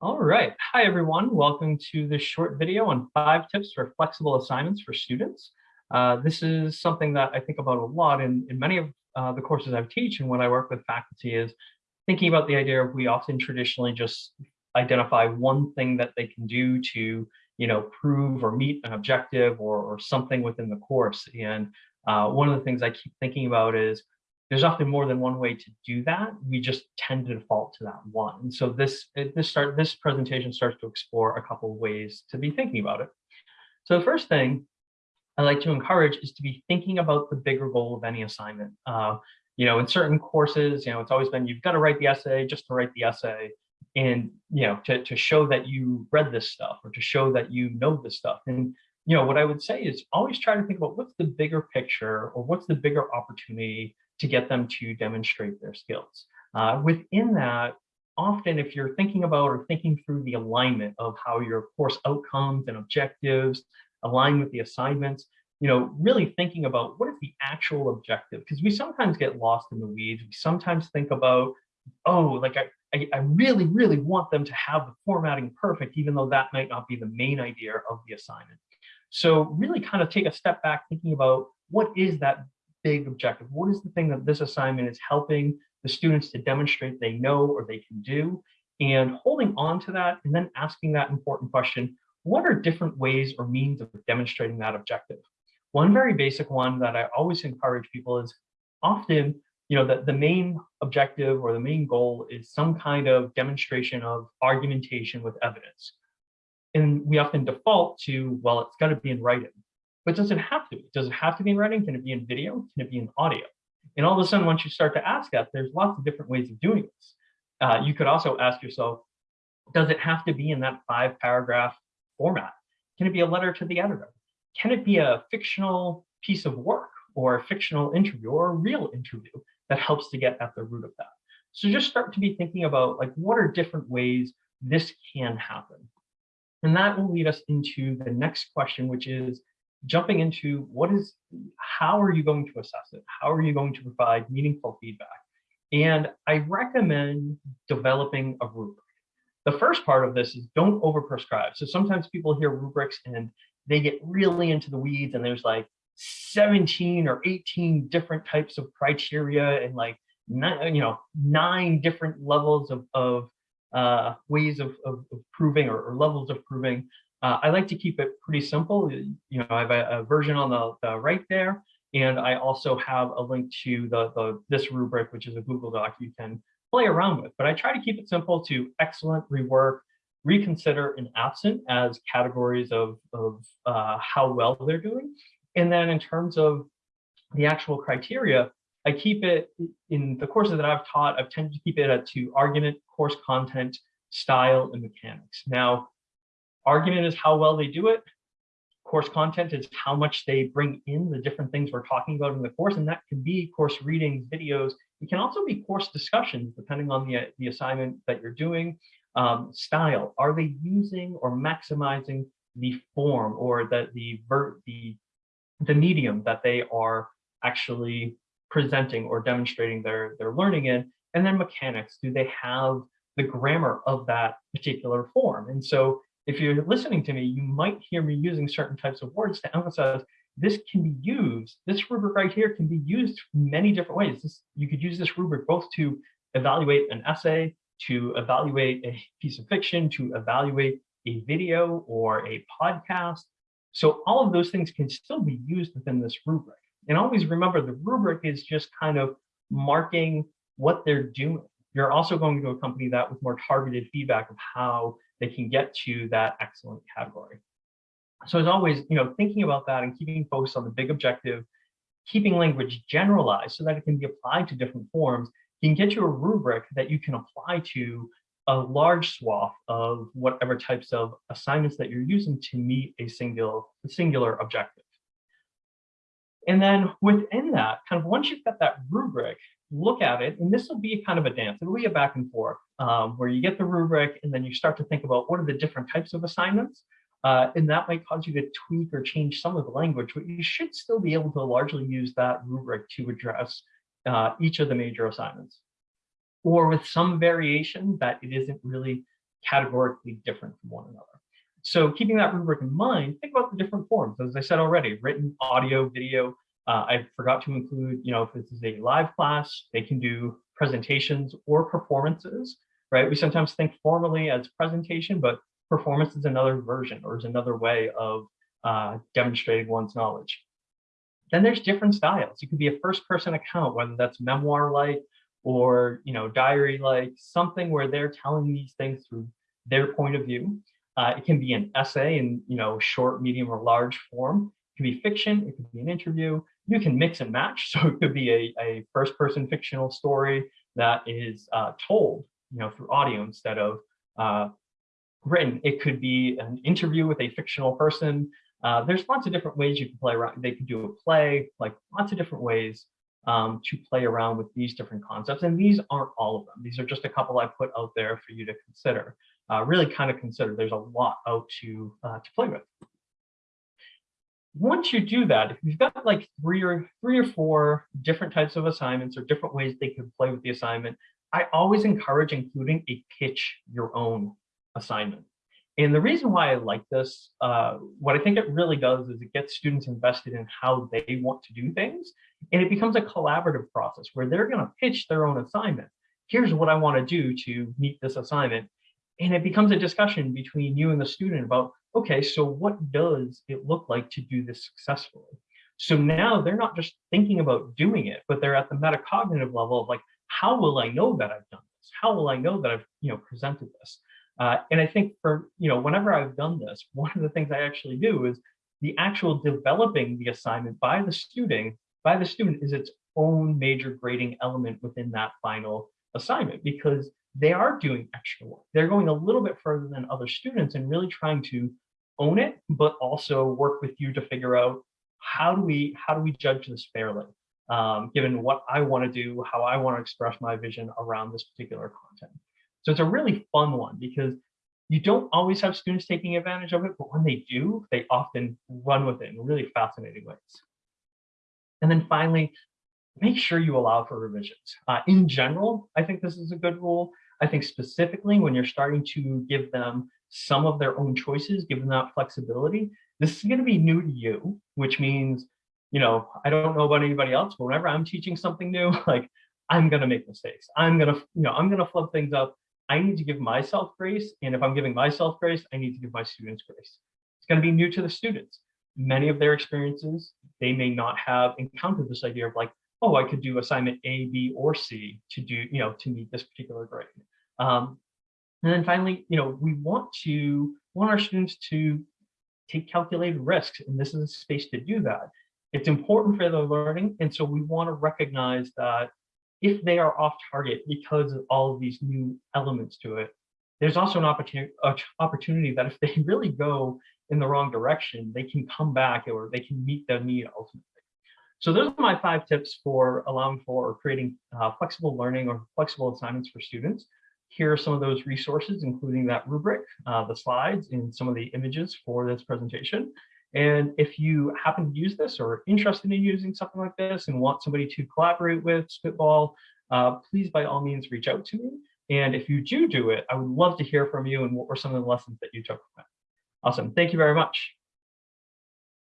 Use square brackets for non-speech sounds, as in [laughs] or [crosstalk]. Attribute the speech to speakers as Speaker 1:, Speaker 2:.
Speaker 1: All right. Hi, everyone. Welcome to this short video on five tips for flexible assignments for students. Uh, this is something that I think about a lot in, in many of uh, the courses I teach and when I work with faculty is thinking about the idea of we often traditionally just identify one thing that they can do to, you know, prove or meet an objective or, or something within the course. And uh, one of the things I keep thinking about is there's often more than one way to do that. We just tend to default to that one. And so this this start this presentation starts to explore a couple of ways to be thinking about it. So the first thing I like to encourage is to be thinking about the bigger goal of any assignment. Uh, you know, in certain courses, you know, it's always been you've got to write the essay just to write the essay, and you know, to to show that you read this stuff or to show that you know this stuff. And you know, what I would say is always try to think about what's the bigger picture or what's the bigger opportunity to get them to demonstrate their skills. Uh, within that, often if you're thinking about or thinking through the alignment of how your course outcomes and objectives align with the assignments, you know, really thinking about what is the actual objective? Because we sometimes get lost in the weeds. We sometimes think about, oh, like I, I, I really, really want them to have the formatting perfect, even though that might not be the main idea of the assignment. So really kind of take a step back thinking about what is that big objective? What is the thing that this assignment is helping the students to demonstrate they know or they can do? And holding on to that and then asking that important question, what are different ways or means of demonstrating that objective? One very basic one that I always encourage people is often, you know, that the main objective or the main goal is some kind of demonstration of argumentation with evidence. And we often default to, well, it's got to be in writing. But does it have to be? Does it have to be in writing? Can it be in video? Can it be in audio? And all of a sudden, once you start to ask that, there's lots of different ways of doing this. Uh, you could also ask yourself, does it have to be in that five paragraph format? Can it be a letter to the editor? Can it be a fictional piece of work or a fictional interview or a real interview that helps to get at the root of that? So just start to be thinking about like, what are different ways this can happen? And that will lead us into the next question, which is, jumping into what is, how are you going to assess it? How are you going to provide meaningful feedback? And I recommend developing a rubric. The first part of this is don't overprescribe. So sometimes people hear rubrics and they get really into the weeds and there's like 17 or 18 different types of criteria and like nine, you know, nine different levels of, of uh, ways of, of, of proving or, or, levels of proving. Uh, I like to keep it pretty simple. You know, I have a, a version on the, the, right there, and I also have a link to the, the this rubric, which is a Google Doc you can play around with. But I try to keep it simple to excellent, rework, reconsider, and absent as categories of, of uh, how well they're doing. And then in terms of the actual criteria, I keep it in the courses that I've taught, I've tended to keep it at to argument, course content, style, and mechanics. Now, Argument is how well they do it. Course content is how much they bring in the different things we're talking about in the course. And that can be course readings, videos. It can also be course discussions, depending on the, the assignment that you're doing. Um, style, are they using or maximizing the form or the, the, the, the medium that they are actually presenting or demonstrating their, their learning in? And then mechanics, do they have the grammar of that particular form? And so if you're listening to me, you might hear me using certain types of words to emphasize this can be used, this rubric right here can be used many different ways. This, you could use this rubric both to evaluate an essay, to evaluate a piece of fiction, to evaluate a video or a podcast. So all of those things can still be used within this rubric. And always remember the rubric is just kind of marking what they're doing. You're also going to accompany that with more targeted feedback of how they can get to that excellent category. So as always, you know, thinking about that and keeping focus on the big objective, keeping language generalized so that it can be applied to different forms, can get you a rubric that you can apply to a large swath of whatever types of assignments that you're using to meet a singular, singular objective. And then within that, kind of once you've got that rubric, look at it, and this will be kind of a dance. It'll be a back and forth um, where you get the rubric and then you start to think about what are the different types of assignments. Uh, and that might cause you to tweak or change some of the language, but you should still be able to largely use that rubric to address uh, each of the major assignments. Or with some variation that it isn't really categorically different from one another. So keeping that rubric in mind, think about the different forms. As I said already, written, audio, video. Uh, I forgot to include, you know, if this is a live class, they can do presentations or performances, right? We sometimes think formally as presentation, but performance is another version or is another way of uh, demonstrating one's knowledge. Then there's different styles. It could be a first person account, whether that's memoir-like or, you know, diary-like, something where they're telling these things through their point of view. Uh, it can be an essay in, you know, short, medium, or large form. Can be fiction. It could be an interview. You can mix and match. [laughs] So it could be a, a first person fictional story that is uh, told, you know, through audio instead of uh, written. It could be an interview with a fictional person. Uh, there's lots of different ways you can play around. They could do a play, like lots of different ways um, to play around with these different concepts. And these aren't all of them. These are just a couple I put out there for you to consider. Uh, really kind of consider there's a lot out to, uh, to play with. Once you do that, if you've got like three or three or four different types of assignments or different ways they could play with the assignment, I always encourage including a pitch your own assignment. And the reason why I like this, uh, what I think it really does is it gets students invested in how they want to do things. And it becomes a collaborative process where they're going to pitch their own assignment. Here's what I want to do to meet this assignment. And it becomes a discussion between you and the student about, okay, so what does it look like to do this successfully? So now they're not just thinking about doing it, but they're at the metacognitive level of like, how will I know that I've done this? How will I know that I've, you know, presented this? Uh, and I think for, you know, whenever I've done this, [laughs] one of the things I actually do is the actual developing the assignment by the student, by the student is its own major grading element within that final assignment because they are doing extra work. They're going a little bit further than other students and really trying to own it, but also work with you to figure out how do we how do we judge this fairly, um, given what I want to do, how I want to express my vision around this particular content. So it's a really fun one because you don't always have students taking advantage of it, but when they do, they often run with it in really fascinating ways. And then finally, make sure you allow for revisions. Uh, in general, I think this is a good rule. I think specifically when you're starting to give them some of their own choices, give them that flexibility, this is going to be new to you, which means, you know, I don't know about anybody else, but whenever I'm teaching something new, [laughs] like I'm going to make mistakes. I'm going to, you know, I'm going to flub things up. I need to give myself grace. And if I'm giving myself grace, I need to give my students grace. It's going to be new to the students. Many of their experiences, they may not have encountered this idea of like, oh, I could do assignment A, B, or C to do, you know, to meet this particular grade. Um, and then finally, you know, we want to want our students to take calculated risks, and this is a space to do that. It's important for their learning, and so we want to recognize that if they are off target because of all of these new elements to it, there's also an opportunity, opportunity that if they [laughs] really go in the wrong direction, they can come back or they can meet the need ultimately. So those are my five tips for allowing for or creating uh, flexible learning or flexible assignments for students. Here are some of those resources, including that rubric, uh, the slides, and some of the images for this presentation. And if you happen to use this or are interested in using something like this and want somebody to collaborate with, spitball, uh, please by all means reach out to me. And if you do do it, I would love to hear from you and what were some of the lessons that you took from it. Awesome. Thank you very much.